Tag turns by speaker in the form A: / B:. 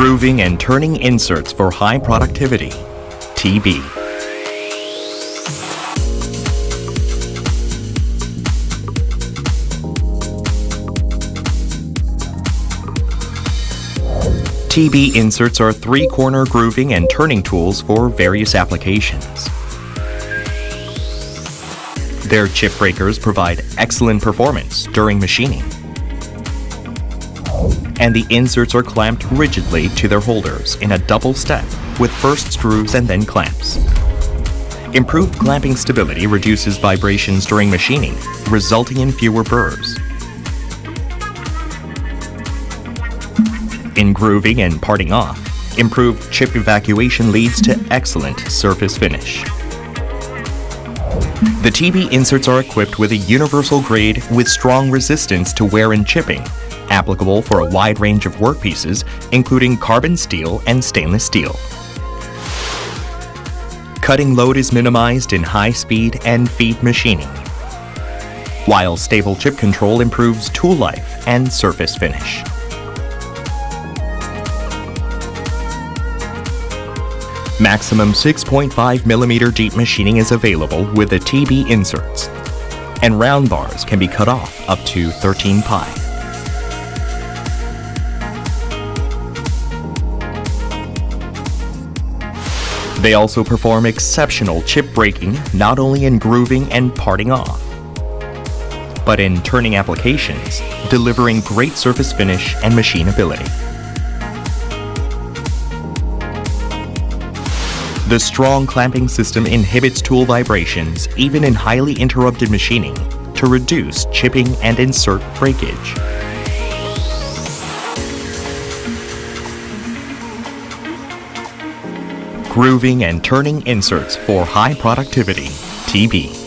A: Grooving and turning inserts for high productivity. TB. TB inserts are three-corner grooving and turning tools for various applications. Their chip breakers provide excellent performance during machining. And the inserts are clamped rigidly to their holders in a double step with first screws and then clamps. Improved clamping stability reduces vibrations during machining, resulting in fewer burrs. In grooving and parting off, improved chip evacuation leads to excellent surface finish. The TB inserts are equipped with a universal grade with strong resistance to wear and chipping, applicable for a wide range of workpieces, including carbon steel and stainless steel. Cutting load is minimized in high-speed and feed machining, while stable chip control improves tool life and surface finish. Maximum 6.5 millimeter deep machining is available with the TB inserts, and round bars can be cut off up to 13 pi. They also perform exceptional chip breaking not only in grooving and parting off, but in turning applications, delivering great surface finish and machinability. The strong clamping system inhibits tool vibrations even in highly interrupted machining to reduce chipping and insert breakage. Grooving and turning inserts for high productivity, TB.